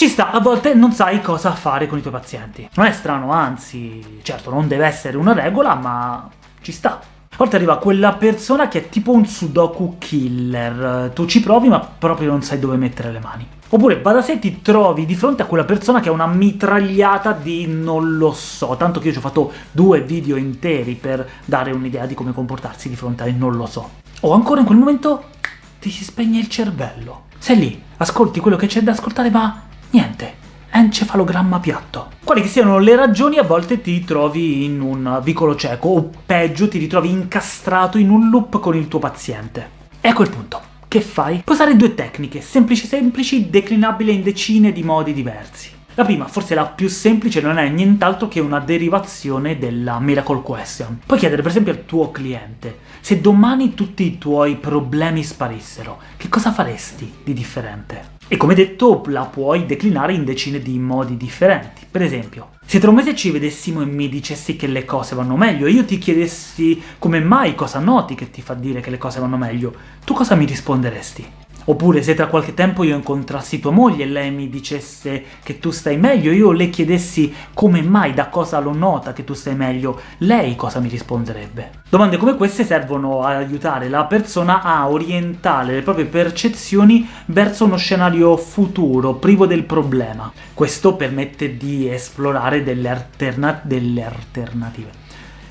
Ci sta, a volte non sai cosa fare con i tuoi pazienti. Non è strano, anzi, certo, non deve essere una regola, ma ci sta. A volte arriva quella persona che è tipo un sudoku killer, tu ci provi ma proprio non sai dove mettere le mani. Oppure va da sé ti trovi di fronte a quella persona che ha una mitragliata di non lo so, tanto che io ci ho fatto due video interi per dare un'idea di come comportarsi di fronte a non lo so. O ancora in quel momento ti si spegne il cervello. Sei lì, ascolti quello che c'è da ascoltare ma niente, encefalogramma piatto. Quali che siano le ragioni, a volte ti trovi in un vicolo cieco, o peggio ti ritrovi incastrato in un loop con il tuo paziente. Ecco il punto. Che fai? Puoi usare due tecniche, semplici semplici, declinabili in decine di modi diversi. La prima, forse la più semplice, non è nient'altro che una derivazione della Miracle Question. Puoi chiedere per esempio al tuo cliente, se domani tutti i tuoi problemi sparissero, che cosa faresti di differente? E come detto, la puoi declinare in decine di modi differenti. Per esempio, se tra un mese ci vedessimo e mi dicessi che le cose vanno meglio, e io ti chiedessi come mai, cosa noti che ti fa dire che le cose vanno meglio, tu cosa mi risponderesti? Oppure se tra qualche tempo io incontrassi tua moglie e lei mi dicesse che tu stai meglio, io le chiedessi come mai, da cosa lo nota che tu stai meglio, lei cosa mi risponderebbe? Domande come queste servono ad aiutare la persona a orientare le proprie percezioni verso uno scenario futuro, privo del problema. Questo permette di esplorare delle, alterna delle alternative.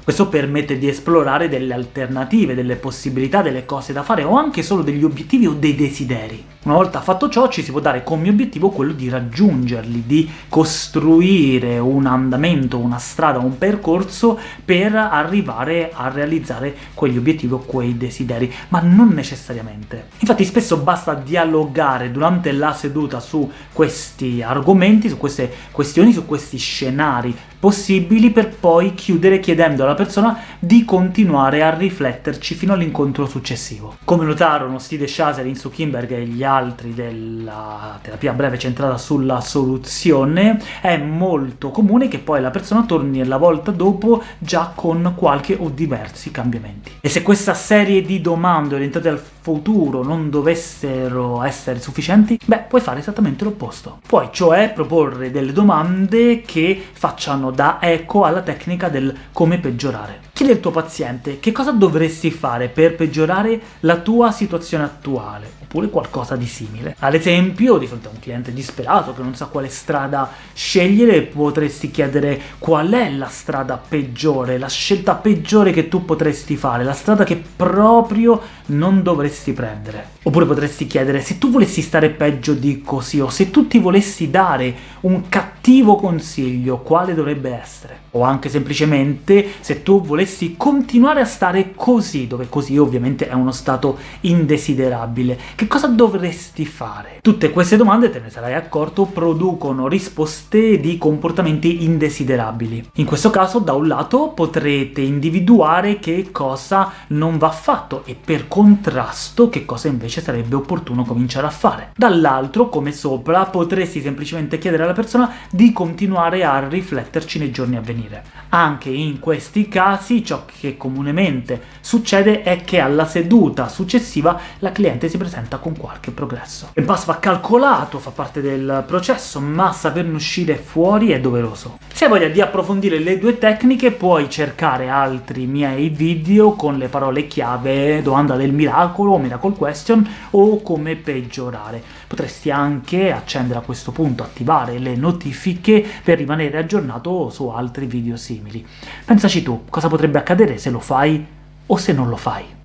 Questo permette di esplorare delle alternative, delle possibilità, delle cose da fare, o anche solo degli obiettivi o dei desideri. Una volta fatto ciò ci si può dare come obiettivo quello di raggiungerli, di costruire un andamento, una strada, un percorso per arrivare a realizzare quegli obiettivi o quei desideri, ma non necessariamente. Infatti spesso basta dialogare durante la seduta su questi argomenti, su queste questioni, su questi scenari possibili per poi chiudere chiedendo alla persona di continuare a rifletterci fino all'incontro successivo. Come notarono Steve Shazer, Insu Kimberg e gli altri della terapia breve centrata sulla soluzione, è molto comune che poi la persona torni la volta dopo già con qualche o diversi cambiamenti. E se questa serie di domande orientate al futuro non dovessero essere sufficienti, beh, puoi fare esattamente l'opposto. Puoi cioè proporre delle domande che facciano da eco alla tecnica del come peggiorare. Chiedi al tuo paziente che cosa dovresti fare per peggiorare la tua situazione attuale, oppure qualcosa di simile. Ad esempio, di fronte a un cliente disperato che non sa quale strada scegliere, potresti chiedere qual è la strada peggiore, la scelta peggiore che tu potresti fare, la strada che proprio non dovresti prendere. Oppure potresti chiedere se tu volessi stare peggio di così, o se tu ti volessi dare un cattivo consiglio, quale dovrebbe essere? O anche semplicemente se tu volessi continuare a stare così, dove così ovviamente è uno stato indesiderabile, che cosa dovresti fare? Tutte queste domande, te ne sarai accorto, producono risposte di comportamenti indesiderabili. In questo caso, da un lato, potrete individuare che cosa non va fatto, e per contrasto che cosa invece sarebbe opportuno cominciare a fare. Dall'altro, come sopra, potresti semplicemente chiedere alla persona di continuare a rifletterci nei giorni a venire. Anche in questi casi ciò che comunemente succede è che alla seduta successiva la cliente si presenta con qualche progresso. Il pass va calcolato, fa parte del processo, ma saperne uscire fuori è doveroso. Se hai voglia di approfondire le due tecniche puoi cercare altri miei video con le parole chiave domanda del miracolo, miracle question, o come peggiorare. Potresti anche accendere a questo punto, attivare le notifiche per rimanere aggiornato su altri video simili. Pensaci tu, cosa potrebbe accadere se lo fai o se non lo fai.